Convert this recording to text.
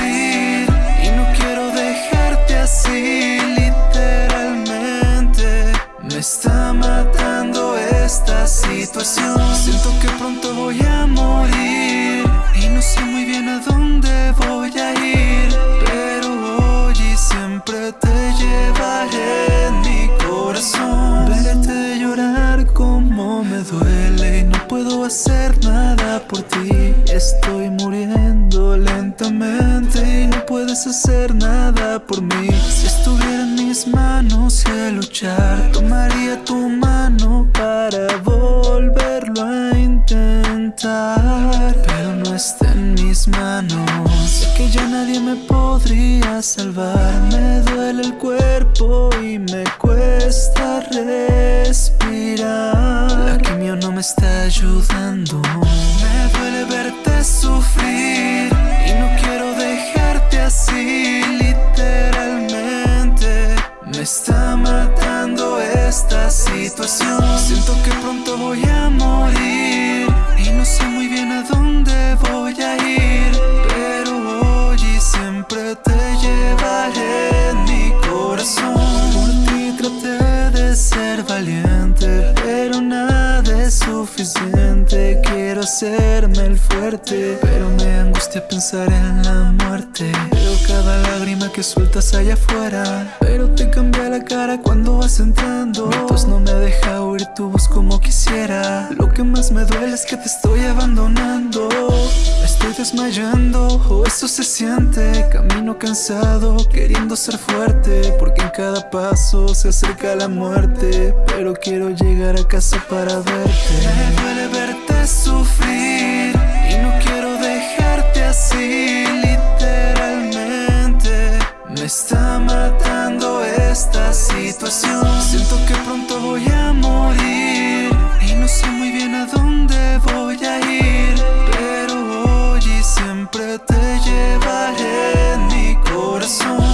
Y no quiero dejarte así literalmente. Me está matando esta situación. Siento que pronto voy a morir. Y no sé muy bien a dónde voy a ir. Pero hoy y siempre te llevaré en mi corazón. Verte llorar como me duele puedo hacer nada por ti. Estoy muriendo lentamente Y no puedes hacer nada por mí. Si estuviera en mis manos y a luchar Tomaría tu mano para volverlo a intentar. Pero no está en mis manos. Sé que ya nadie me podría salvar. Me duele el cuerpo y me cuesta respirar está ayudando. Me duele verte sufrir Y no quiero dejarte así literalmente. Me está matando esta situación. Siento que pronto voy a morir Y no sé muy bien a dónde voy a ir Pero hoy y siempre te llevaré en mi corazón. Por ti traté de ser valiente suficiente Quiero hacerme el fuerte Pero me angustia pensar en la muerte. Veo cada lágrima que sueltas allá afuera Pero te cambia la cara cuando vas entrando. Tos no me deja oír tu voz como quisiera. Lo que más me duele es que te estoy abandonando estoy desmayando, o eso se siente. Camino cansado, queriendo ser fuerte Porque en cada paso se acerca la muerte. Pero quiero llegar a casa para verte. Me duele verte sufrir Y no quiero dejarte así literalmente. Me está matando esta situación. Siento que pronto lleva en mi corazón.